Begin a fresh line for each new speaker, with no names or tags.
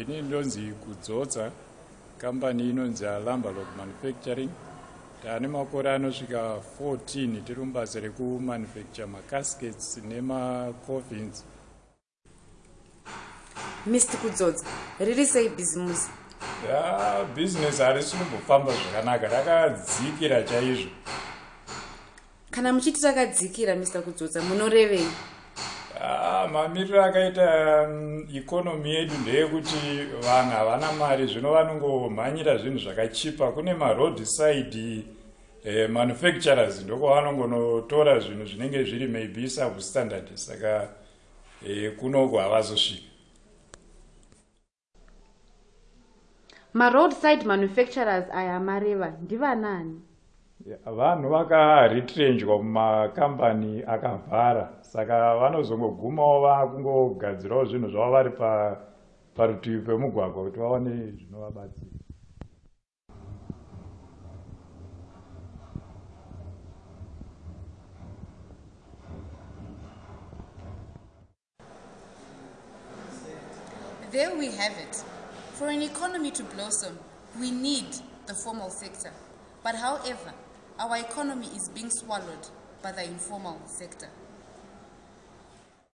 ini ndonzi kudzodza kambani inonzi alambalog manufacturing. Taane makore anosvika 14 tiri mubasa rekumanufacture macaskets nemacofins
mr kudzodza riri sei bhizimusi?
Ya bhizinesi harisi kumbofamba zvakanaka rakadzikira chaizvo.
Kana muchiti rakadzikira mr kudzodza munorevei
mamiriro akaita mm, ikonomi yedu ndeyekuti vanhu havana mari zvino vanongomhanyira zvinhu zvakachipa. Kune maroad side eh, manufacturers ndokwavanongonotora zvinhu zvinenge zviri maybe substandard. Saka eh, kunoko havazosvika.
Maroadside manufacturers aya mareva ndivanani
vanhu vakaretrenjwa mumakambani akavhara saka vanozongogumawo vakungogadzirawo zvinhu zvavo vari pa- parutivi pemugwagwa kuti vaone zvinovabatsira
There we have it. For an economy to blossom, we need the formal sector. But however, our economy is being swallowed by the informal sector.